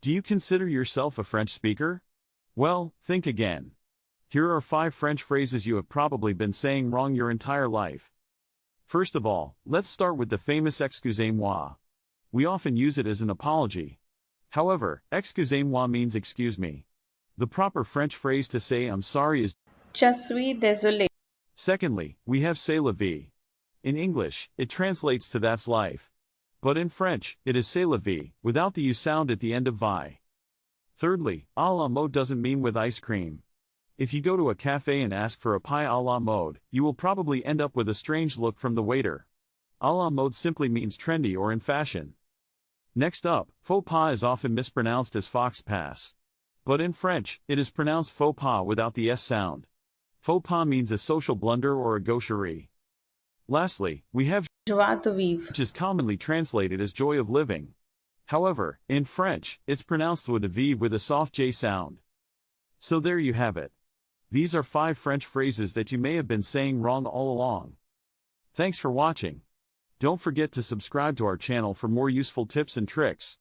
Do you consider yourself a French speaker? Well, think again. Here are five French phrases you have probably been saying wrong your entire life. First of all, let's start with the famous excusez-moi. We often use it as an apology. However, excusez-moi means excuse me. The proper French phrase to say I'm sorry is Je suis désolé. Secondly, we have c'est la vie. In English, it translates to that's life. But in French, it is c'est la vie, without the U sound at the end of vie. Thirdly, a la mode doesn't mean with ice cream. If you go to a cafe and ask for a pie a la mode, you will probably end up with a strange look from the waiter. A la mode simply means trendy or in fashion. Next up, faux pas is often mispronounced as fox pass. But in French, it is pronounced faux pas without the S sound. Faux pas means a social blunder or a gaucherie. Lastly, we have Joie de vivre. which is commonly translated as joy of living. However, in French, it's pronounced with a V with a soft J sound. So there you have it. These are five French phrases that you may have been saying wrong all along. Thanks for watching. Don't forget to subscribe to our channel for more useful tips and tricks.